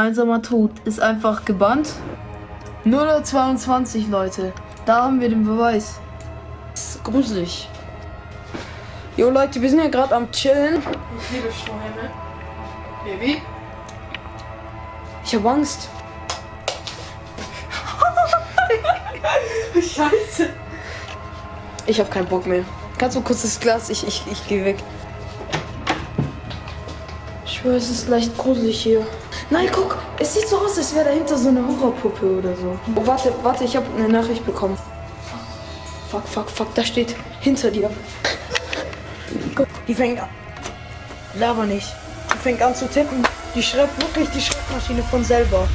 Einsamer Tod ist einfach gebannt. 022 Leute. Da haben wir den Beweis. Das ist gruselig. Jo Leute, wir sind ja gerade am Chillen. Ich liebe Strohhalme. Baby. Ich habe Angst. Scheiße. Ich habe keinen Bock mehr. Kannst du kurz das Glas? Ich, ich, ich gehe weg. Ich schwöre, es ist leicht gruselig hier. Nein, guck, es sieht so aus, als wäre dahinter so eine Horrorpuppe oder so. Oh, warte, warte, ich habe eine Nachricht bekommen. Fuck, fuck, fuck, da steht hinter dir. Guck, die fängt an. Laber nicht. Die fängt an zu tippen. Die schreibt wirklich die Schreibmaschine von selber.